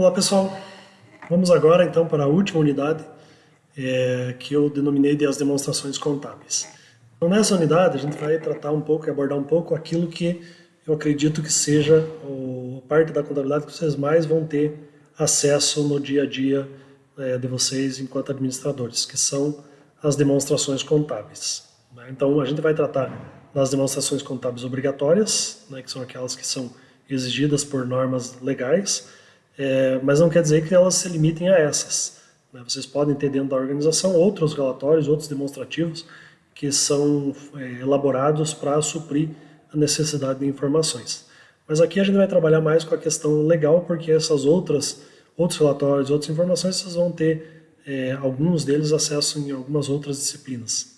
Olá pessoal, vamos agora então para a última unidade é, que eu denominei de as demonstrações contábeis. Então nessa unidade a gente vai tratar um pouco e abordar um pouco aquilo que eu acredito que seja a parte da contabilidade que vocês mais vão ter acesso no dia a dia é, de vocês enquanto administradores, que são as demonstrações contábeis. Né? Então a gente vai tratar das demonstrações contábeis obrigatórias, né, que são aquelas que são exigidas por normas legais, é, mas não quer dizer que elas se limitem a essas. Né? Vocês podem ter dentro da organização outros relatórios, outros demonstrativos que são é, elaborados para suprir a necessidade de informações. Mas aqui a gente vai trabalhar mais com a questão legal, porque essas outras, outros relatórios, outras informações, vocês vão ter, é, alguns deles, acesso em algumas outras disciplinas.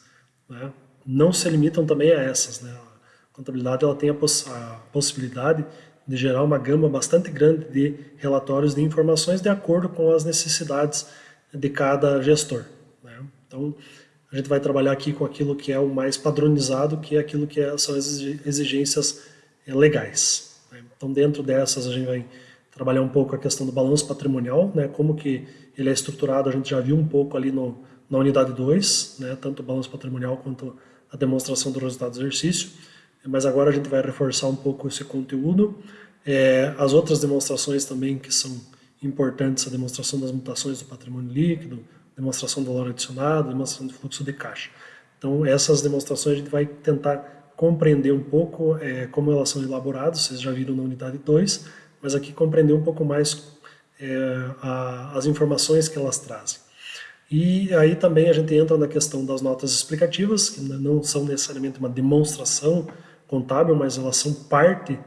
Né? Não se limitam também a essas. Né? A contabilidade ela tem a, poss a possibilidade de gerar uma gama bastante grande de relatórios de informações de acordo com as necessidades de cada gestor. Né? Então, a gente vai trabalhar aqui com aquilo que é o mais padronizado, que é aquilo que é, são as exigências eh, legais. Né? Então, dentro dessas, a gente vai trabalhar um pouco a questão do balanço patrimonial, né? como que ele é estruturado, a gente já viu um pouco ali no, na unidade 2, né? tanto o balanço patrimonial quanto a demonstração do resultado do exercício mas agora a gente vai reforçar um pouco esse conteúdo. É, as outras demonstrações também que são importantes, a demonstração das mutações do patrimônio líquido, demonstração do valor adicionado, demonstração do fluxo de caixa. Então essas demonstrações a gente vai tentar compreender um pouco é, como elas são elaboradas, vocês já viram na unidade 2, mas aqui compreender um pouco mais é, a, as informações que elas trazem. E aí também a gente entra na questão das notas explicativas, que não são necessariamente uma demonstração contábil, mas elas são parte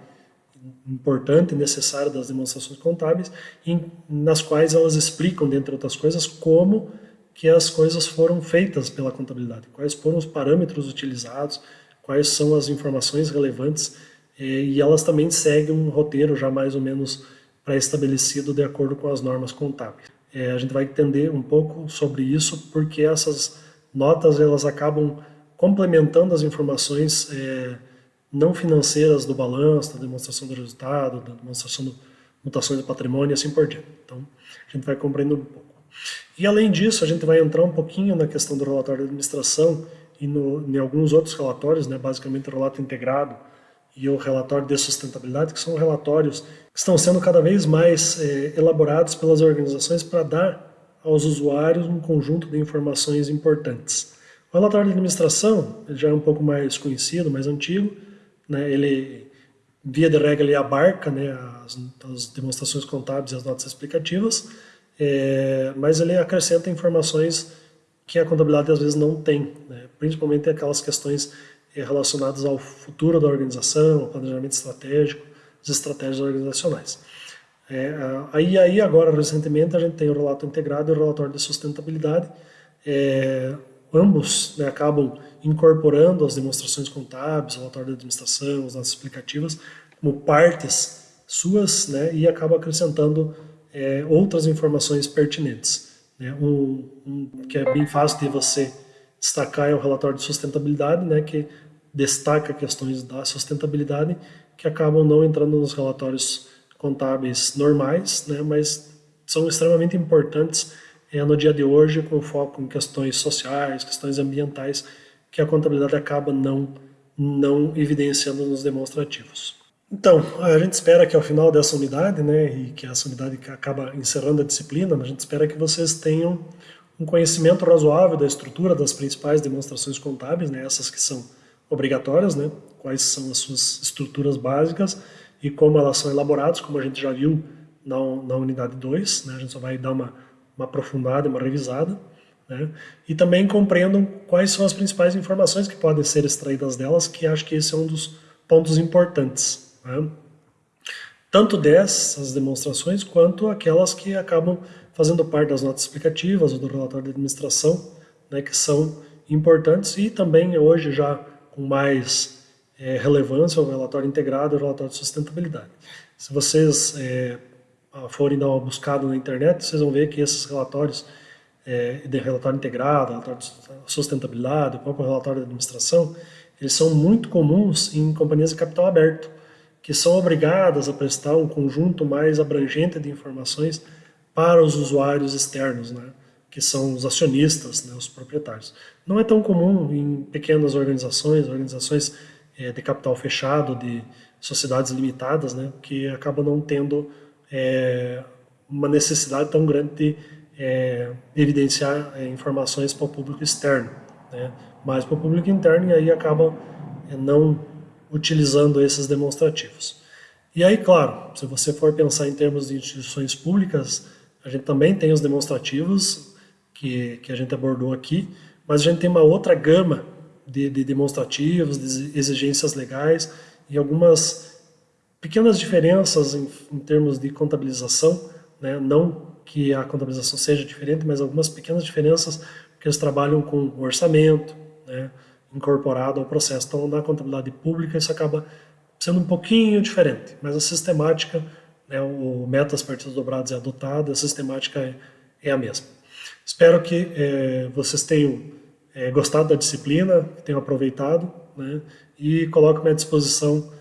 importante e necessária das demonstrações contábeis, em, nas quais elas explicam, dentre outras coisas, como que as coisas foram feitas pela contabilidade, quais foram os parâmetros utilizados, quais são as informações relevantes, e elas também seguem um roteiro já mais ou menos pré-estabelecido de acordo com as normas contábeis. É, a gente vai entender um pouco sobre isso, porque essas notas elas acabam complementando as informações é, não financeiras do balanço, da demonstração do resultado, da demonstração de mutações do patrimônio e assim por diante. Então, a gente vai compreendendo um pouco. E além disso, a gente vai entrar um pouquinho na questão do relatório de administração e no, em alguns outros relatórios, né, basicamente o relato integrado e o relatório de sustentabilidade, que são relatórios que estão sendo cada vez mais é, elaborados pelas organizações para dar aos usuários um conjunto de informações importantes. O relatório de administração já é um pouco mais conhecido, mais antigo, né, ele, via de regra, ele abarca né, as, as demonstrações contábeis e as notas explicativas, é, mas ele acrescenta informações que a contabilidade às vezes não tem, né, principalmente aquelas questões é, relacionadas ao futuro da organização, ao planejamento estratégico, as estratégias organizacionais. É, aí, aí agora, recentemente, a gente tem o relato integrado e o relatório de sustentabilidade, é, ambos né, acabam incorporando as demonstrações contábeis, o relatório de administração, as notas explicativas, como partes suas, né, e acaba acrescentando é, outras informações pertinentes. Né. Um, um, que é bem fácil de você destacar é o relatório de sustentabilidade, né, que destaca questões da sustentabilidade que acabam não entrando nos relatórios contábeis normais, né, mas são extremamente importantes é, no dia de hoje, com foco em questões sociais, questões ambientais, que a contabilidade acaba não, não evidenciando nos demonstrativos. Então, a gente espera que ao final dessa unidade, né, e que essa unidade acaba encerrando a disciplina, a gente espera que vocês tenham um conhecimento razoável da estrutura das principais demonstrações contábeis, né, essas que são obrigatórias, né, quais são as suas estruturas básicas e como elas são elaboradas, como a gente já viu na, na unidade 2, né, a gente só vai dar uma uma aprofundada, uma revisada, né? e também compreendam quais são as principais informações que podem ser extraídas delas, que acho que esse é um dos pontos importantes. Né? Tanto dessas demonstrações, quanto aquelas que acabam fazendo parte das notas explicativas ou do relatório de administração, né, que são importantes, e também hoje já com mais é, relevância o relatório integrado e o relatório de sustentabilidade. Se vocês é, forem dar uma buscada na internet, vocês vão ver que esses relatórios é, de relatório integrado, relatório de sustentabilidade, o próprio relatório de administração, eles são muito comuns em companhias de capital aberto, que são obrigadas a prestar um conjunto mais abrangente de informações para os usuários externos, né? que são os acionistas, né, os proprietários. Não é tão comum em pequenas organizações, organizações é, de capital fechado, de sociedades limitadas, né, que acabam não tendo é, uma necessidade tão grande de é, evidenciar é, informações para o público externo, né, mas para o público interno e aí acabam é, não utilizando esses demonstrativos. E aí, claro, se você for pensar em termos de instituições públicas, a gente também tem os demonstrativos, que, que a gente abordou aqui, mas a gente tem uma outra gama de, de demonstrativos, de exigências legais e algumas pequenas diferenças em, em termos de contabilização, né? não que a contabilização seja diferente, mas algumas pequenas diferenças, porque eles trabalham com orçamento, né? incorporado ao processo. Então, na contabilidade pública, isso acaba sendo um pouquinho diferente, mas a sistemática, né, o metas partidas dobradas é adotado, a sistemática é, é a mesma. Espero que é, vocês tenham é, gostado da disciplina, tenham aproveitado, né, e coloco-me à disposição